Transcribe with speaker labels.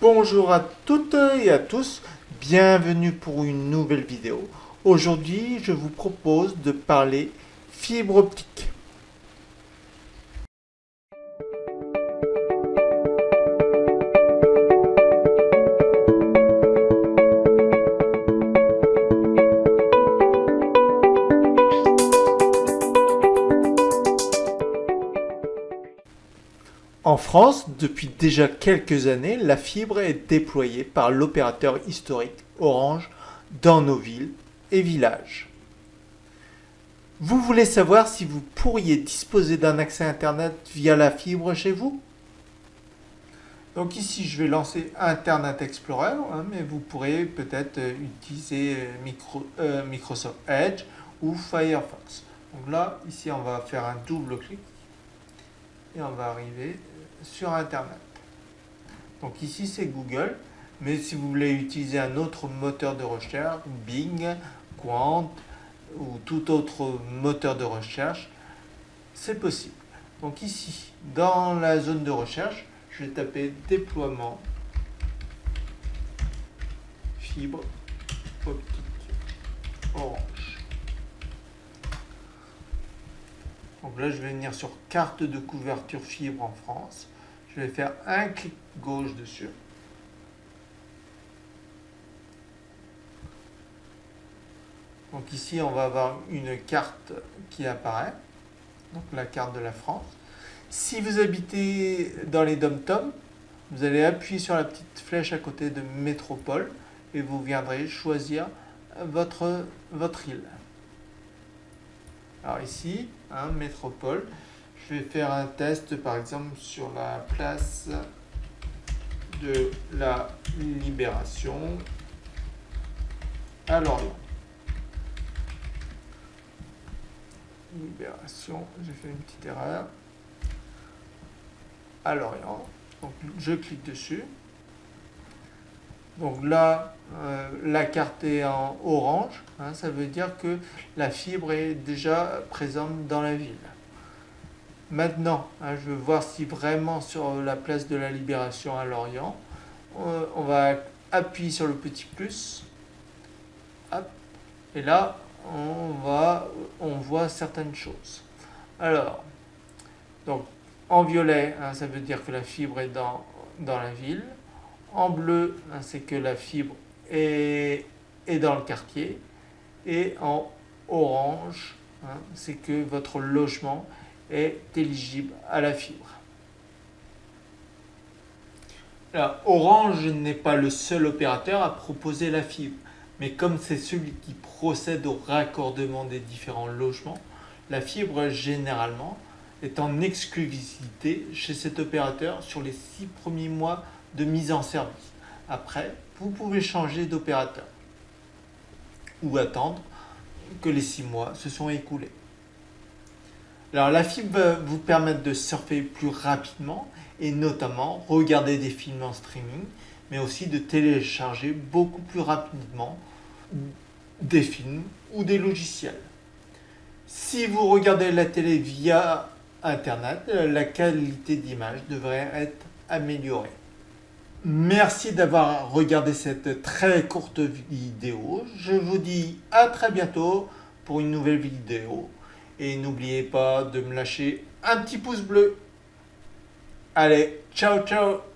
Speaker 1: Bonjour à toutes et à tous, bienvenue pour une nouvelle vidéo. Aujourd'hui, je vous propose de parler fibre optique. En France, depuis déjà quelques années, la fibre est déployée par l'opérateur historique Orange dans nos villes et villages. Vous voulez savoir si vous pourriez disposer d'un accès Internet via la fibre chez vous? Donc ici, je vais lancer Internet Explorer, hein, mais vous pourrez peut-être euh, utiliser euh, euh, Microsoft Edge ou Firefox. Donc là, ici, on va faire un double clic et on va arriver sur Internet. Donc ici c'est Google, mais si vous voulez utiliser un autre moteur de recherche, Bing, Quant ou tout autre moteur de recherche, c'est possible. Donc ici, dans la zone de recherche, je vais taper déploiement fibre optique orange. Donc là, je vais venir sur carte de couverture fibre en France. Je vais faire un clic gauche dessus. Donc ici, on va avoir une carte qui apparaît, donc la carte de la France. Si vous habitez dans les dom-toms, vous allez appuyer sur la petite flèche à côté de métropole et vous viendrez choisir votre, votre île. Alors ici, hein, métropole, je vais faire un test par exemple sur la place de la Libération à Lorient. Libération, j'ai fait une petite erreur. À Lorient. Donc je clique dessus. Donc là, euh, la carte est en orange. Hein, ça veut dire que la fibre est déjà présente dans la ville. Maintenant, hein, je veux voir si vraiment sur la place de la Libération à Lorient, euh, on, va appuyer sur le petit plus. et là, on, va, on voit certaines choses. Alors, donc, en violet, hein, ça veut dire que la fibre est dans, dans la ville. En bleu, hein, c'est que la fibre est, est, dans le quartier. Et en orange, c'est que votre logement est éligible à la fibre. Orange n'est pas le seul opérateur à proposer la fibre, mais comme c'est celui qui procède au raccordement des différents logements, la fibre généralement est en exclusivité chez cet opérateur sur les six premiers mois de mise en service. Après, vous pouvez changer d'opérateur ou attendre que les six mois se sont écoulés. Alors la fibre va vous permettre de surfer plus rapidement et notamment regarder des films en streaming, mais aussi de télécharger beaucoup plus rapidement des films ou des logiciels. Si vous regardez la télé via Internet, la qualité d'image devrait être améliorée. Merci d'avoir regardé cette très courte vidéo. Je vous dis à très bientôt pour une nouvelle vidéo. Et n'oubliez pas de me lâcher un petit pouce bleu. Allez, ciao ciao